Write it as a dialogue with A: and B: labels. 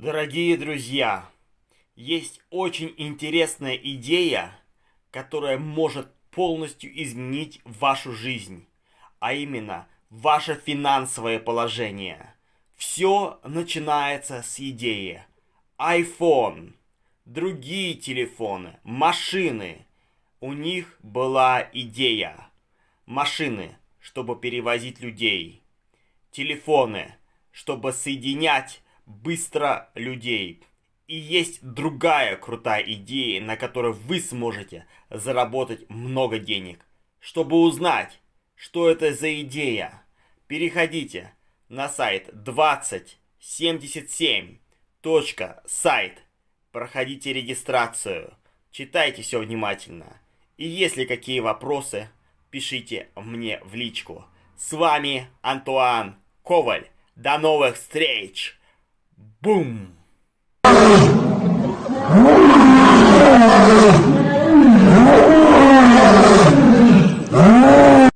A: Дорогие друзья, есть очень интересная идея, которая может полностью изменить вашу жизнь, а именно ваше финансовое положение. Все начинается с идеи. iPhone, другие телефоны, машины. У них была идея. Машины, чтобы перевозить людей. Телефоны, чтобы соединять быстро людей. И есть другая крутая идея, на которой вы сможете заработать много денег. Чтобы узнать, что это за идея, переходите на сайт 2077.сайт. Проходите регистрацию, читайте все внимательно. И если какие вопросы, пишите мне в личку. С вами Антуан Коваль. До новых встреч! Boom!